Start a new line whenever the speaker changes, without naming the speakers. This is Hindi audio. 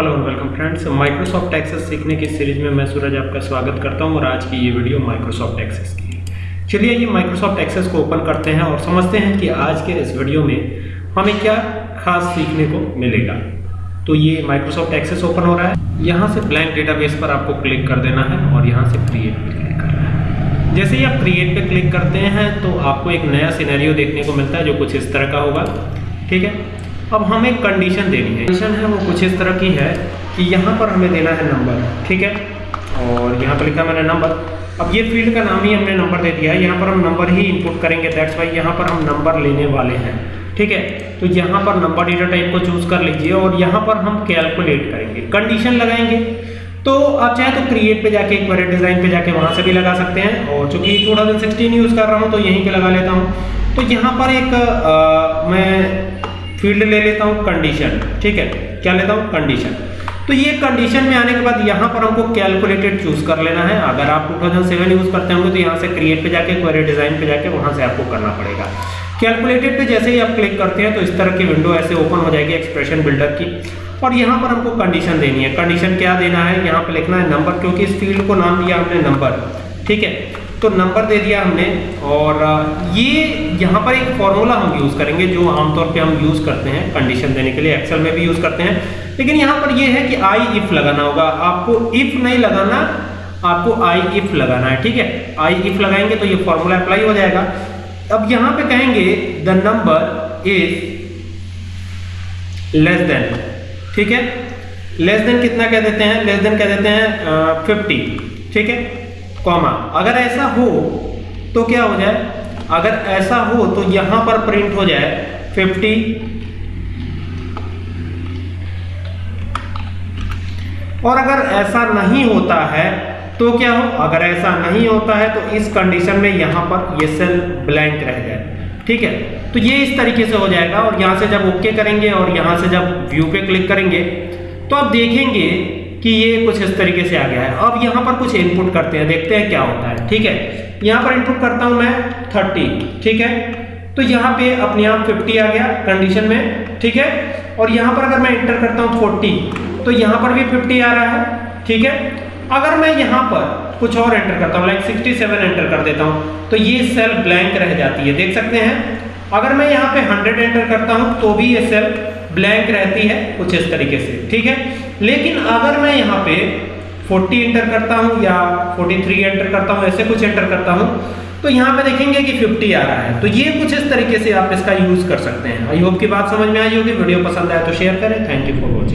Hello and welcome friends Microsoft Access सीखने की सीरीज़ में मैं सूरज आपका स्वागत करता हूँ और आज की ये वीडियो माइक्रोसॉफ्ट एक्सेस की है। चलिए ये माइक्रोसॉफ्ट एक्सेस को ओपन करते हैं और समझते हैं कि आज के इस वीडियो में हमें क्या खास सीखने को मिलेगा। तो ये माइक्रोसॉफ्ट एक्सेस ओपन हो रहा है। यहाँ से ब्लैंक डेटाबेस पर आपको क्लिक कर देना है और यहाँ से क्रिएट पर क्लिक करना है। जैसे ही आप क्रिएट पर क्लिक करते हैं तो आपको एक नया सिनेरियो देखने को मिलता है जो कुछ इस तरह का होगा। ठीक है? अब हमें कंडीशन देनी है। कंडीशन है वो कुछ इस तरह की है कि यहाँ पर हमें देना है नंबर ठीक है? और यहाँ पर लिखा मैंने नंबर अब ये फ़ील्ड का नाम ही हमने नंबर दे दिया। है यहाँ पर हम नंबर ही इनपुट करेंगे। दैट्स वाई यहाँ पर हम नंबर लेने वाले हैं ठीक है? तो यहाँ पर नंबर डेटा टाइप को चूज़ कर लीजिए और यहाँ पर हम कैलकुलेट करेंगे। कंडीशन लगाएँगे। तो आप चाहे तो क्रिएट पे जाके एक बार डिज़ाइन पे जाके वहाँ से भी लगा सकते हैं। और चूँकि 2016 यूज़ कर रहा हूँ तो यहीं पे लगा लेता हूँ। तो यहाँ पर एक आ, मैं फ़ील्ड ले लेता हूँ कंडीशन ठीक है? क्या लेता हूँ? कंडीशन तो ये कंडीशन में आने के बाद यहाँ पर हमको कैलकुलेटेड चूज़ कर लेना है। अगर आप 2007 यूज़ करते होंगे तो यहाँ से क्रिएट पे जाके क्वेरी डिज़ाइन पे जाके, वहाँ से आपको करना पड़ेगा। कैलकुलेटेड पे जैसे ही आप क्लिक करते हैं तो इस तरह की विंडो ऐसे ओपन हो जाएगी एक्सप्रेशन बिल्डर की। और यहाँ पर हमको कंडीशन देनी है। कंडीशन क्या देना है? यहाँ पे लिखना है नंबर क्योंकि इस फ़ील्ड को नाम दिया हमने नंबर ठीक है? तो नंबर दे दिया हमने और ये यहाँ पर एक फॉर्मूला हम यूज़ करेंगे जो आमतौर पे हम यूज़ करते हैं कंडीशन देने के लिए। एक्सेल में भी यूज़ करते हैं। लेकिन यहाँ पर ये है कि आई इफ़ लगाना होगा। आपको इफ़ नहीं लगाना, आपको आई इफ़ लगाना है, ठीक है? आई इफ़ लगाएँगे तो ये फॉर्मूला अप्लाई हो जाएगा। अब यहाँ पे कहेंगे the number is less than ठीक है? लेस देन कितना कह देते हैं? लेस देन कह देते हैं फिफ्टी ठीक है? कॉमा अगर ऐसा हो तो क्या हो जाए? अगर ऐसा हो तो यहाँ पर प्रिंट हो जाए 50 और अगर ऐसा नहीं होता है तो क्या हो? अगर ऐसा नहीं होता है तो इस कंडीशन में यहाँ पर ये सेल ब्लैंक रह जाए। ठीक है? तो ये इस तरीके से हो जाएगा, और यहाँ से जब ओके करेंगे, और यहाँ से जब व्यू पे क्लिक करेंगे तो आप देखेंगे कि ये कुछ इस तरीके से आ गया है। अब यहाँ पर कुछ इनपुट करते हैं, देखते हैं क्या होता है, ठीक है? यहाँ पर इनपुट करता हूँ मैं 30 ठीक है? तो यहाँ पे अपने आप 50 आ गया कंडीशन में, ठीक है? और यहाँ पर अगर मैं एंटर करता हूँ 40 तो यहाँ पर भी 50 आ रहा है, ठीक है? अगर मैं यहाँ पर कुछ और एंटर करता हूँ लाइक 67 एंटर कर देता हूँ तो ये सेल ब्लैंक रह जाती है, देख सकते हैं? अगर मैं यहाँ पे 100 एंटर करता हूँ तो भी ये सेल ब्लैंक रहती है कुछ इस तरीके से, ठीक है? लेकिन अगर मैं यहाँ पे 40 एंटर करता हूँ या 43 एंटर करता हूँ, ऐसे कुछ एंटर करता हूँ तो यहाँ पे देखेंगे कि 50 आ रहा है। तो ये कुछ इस तरीके से आप इसका यूज़ कर सकते हैं। आई होप की बात समझ में आई होगी। वीडियो पसंद आया तो शेयर करें। Thank you for watching.